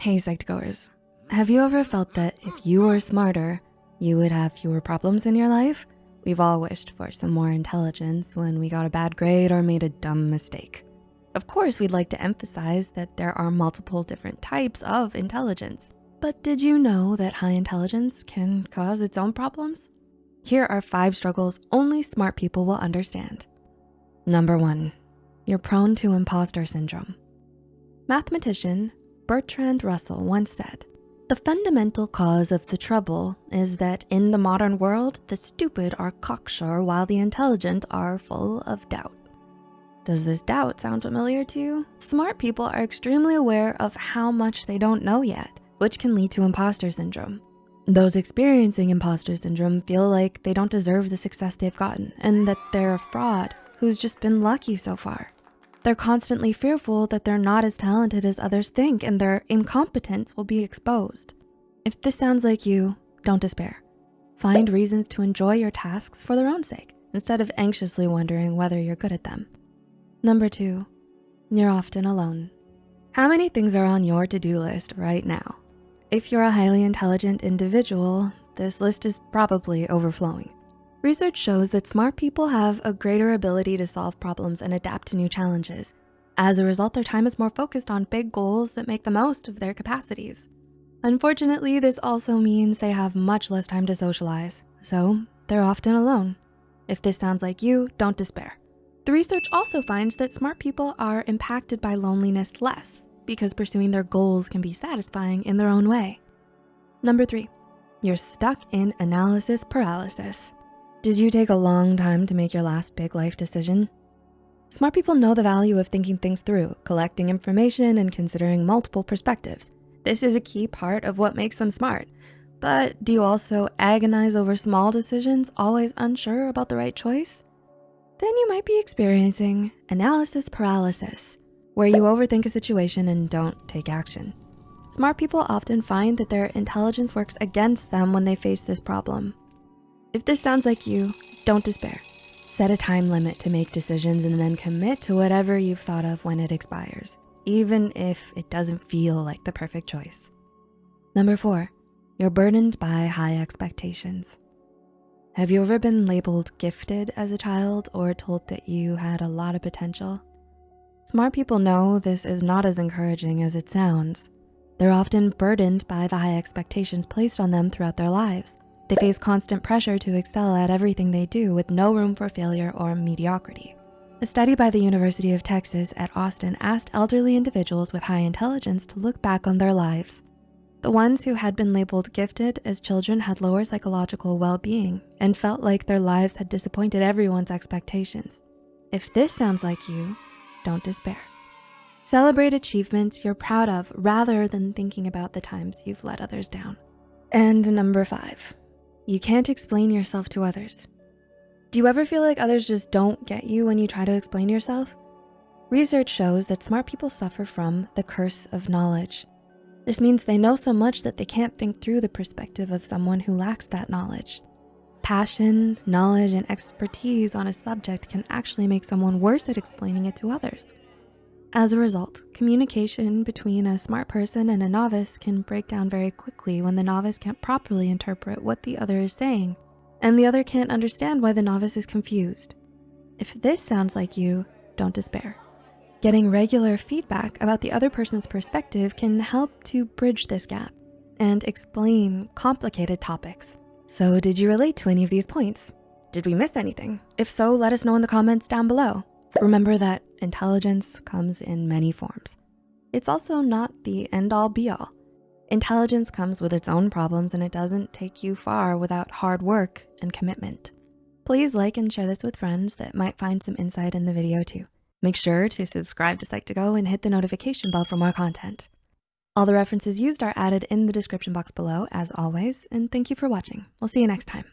Hey, Psych2Goers. Have you ever felt that if you were smarter, you would have fewer problems in your life? We've all wished for some more intelligence when we got a bad grade or made a dumb mistake. Of course, we'd like to emphasize that there are multiple different types of intelligence. But did you know that high intelligence can cause its own problems? Here are five struggles only smart people will understand. Number one, you're prone to imposter syndrome. Mathematician Bertrand Russell once said, the fundamental cause of the trouble is that in the modern world, the stupid are cocksure while the intelligent are full of doubt. Does this doubt sound familiar to you? Smart people are extremely aware of how much they don't know yet, which can lead to imposter syndrome. Those experiencing imposter syndrome feel like they don't deserve the success they've gotten and that they're a fraud who's just been lucky so far. They're constantly fearful that they're not as talented as others think and their incompetence will be exposed. If this sounds like you, don't despair. Find reasons to enjoy your tasks for their own sake instead of anxiously wondering whether you're good at them. Number two, you're often alone. How many things are on your to-do list right now? If you're a highly intelligent individual, this list is probably overflowing. Research shows that smart people have a greater ability to solve problems and adapt to new challenges. As a result, their time is more focused on big goals that make the most of their capacities. Unfortunately, this also means they have much less time to socialize, so they're often alone. If this sounds like you, don't despair. The research also finds that smart people are impacted by loneliness less because pursuing their goals can be satisfying in their own way. Number three, you're stuck in analysis paralysis. Did you take a long time to make your last big life decision? Smart people know the value of thinking things through, collecting information, and considering multiple perspectives. This is a key part of what makes them smart. But do you also agonize over small decisions, always unsure about the right choice? Then you might be experiencing analysis paralysis, where you overthink a situation and don't take action. Smart people often find that their intelligence works against them when they face this problem. If this sounds like you, don't despair. Set a time limit to make decisions and then commit to whatever you've thought of when it expires, even if it doesn't feel like the perfect choice. Number four, you're burdened by high expectations. Have you ever been labeled gifted as a child or told that you had a lot of potential? Smart people know this is not as encouraging as it sounds. They're often burdened by the high expectations placed on them throughout their lives. They face constant pressure to excel at everything they do with no room for failure or mediocrity. A study by the University of Texas at Austin asked elderly individuals with high intelligence to look back on their lives. The ones who had been labeled gifted as children had lower psychological well-being and felt like their lives had disappointed everyone's expectations. If this sounds like you, don't despair. Celebrate achievements you're proud of rather than thinking about the times you've let others down. And number five, you can't explain yourself to others. Do you ever feel like others just don't get you when you try to explain yourself? Research shows that smart people suffer from the curse of knowledge. This means they know so much that they can't think through the perspective of someone who lacks that knowledge. Passion, knowledge, and expertise on a subject can actually make someone worse at explaining it to others. As a result, communication between a smart person and a novice can break down very quickly when the novice can't properly interpret what the other is saying, and the other can't understand why the novice is confused. If this sounds like you, don't despair. Getting regular feedback about the other person's perspective can help to bridge this gap and explain complicated topics. So did you relate to any of these points? Did we miss anything? If so, let us know in the comments down below. Remember that intelligence comes in many forms. It's also not the end all be all. Intelligence comes with its own problems and it doesn't take you far without hard work and commitment. Please like and share this with friends that might find some insight in the video too. Make sure to subscribe to Psych2Go and hit the notification bell for more content. All the references used are added in the description box below as always, and thank you for watching. We'll see you next time.